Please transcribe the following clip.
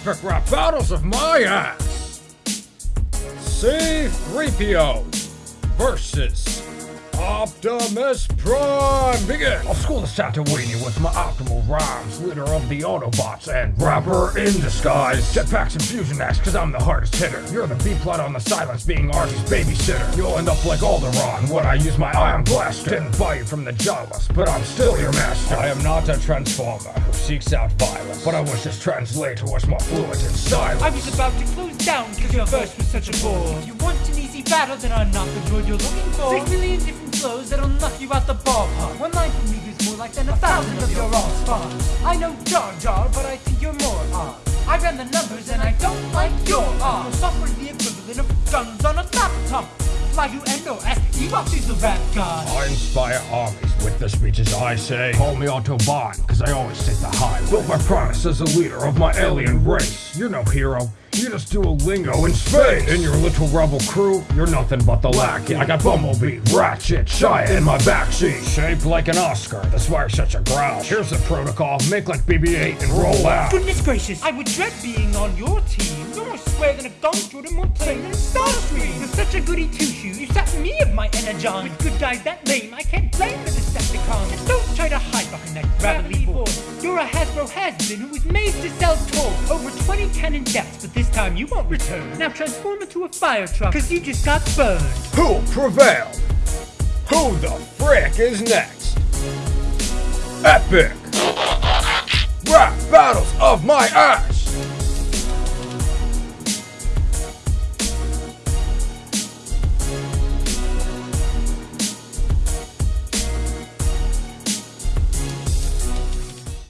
epic rap battles of my ass. C3PO versus Optimus Prime. Begin. I'll school the Tatooine with my optimal rhymes. Leader of the Autobots and rapper in disguise. Jetpacks and fusion acts, cause I'm the hardest hitter. You're the B plot on the silence, being Archie's babysitter. You'll end up like Alderaan when I use my ion blaster. Didn't buy you from the Jawas, but I'm still your master. I am not a transformer who seeks out violence, but I wish this translator was more fluent in silence. I was about to close down because your verse was such a bore. If you want an easy battle, then I'm not the droid you're looking for. Six million different flows that'll knock you out the ballpark. One line from me is more like than a thousand of your all stars. I know Jar Jar, but I think you're more odd. I ran the numbers and I don't like your odds. Software's the equivalent of guns on a laptop. Fly you NOS, Evox is the rap. I inspire armies with the speeches I say. Call me Autobahn, cause I always take the high. Built my promise as a leader of my alien race. You're no hero. You just Duolingo in space. In your little rebel crew, you're nothing but the lackey. I got Bumblebee, Ratchet, Shia in my backseat. Shaped like an Oscar, that's why you're such a grouch. Here's the protocol, make like BB-8 and roll out. Goodness gracious, I would dread being on your team. You're more square than a gong through the mountain and Starscream. You're such a goody two-shoe, you sat me of my energon. With good guys that lame, I can't blame the Decepticons. And don't try to hide behind that gravelly voice. You're a Hasbro has-been who was made to sell toys. Over 20 canon deaths, but this time you won't return. Now transform into a fire truck, cause you just got burned. Who prevailed? Who the frick is next? Epic! Rap battles of my ass!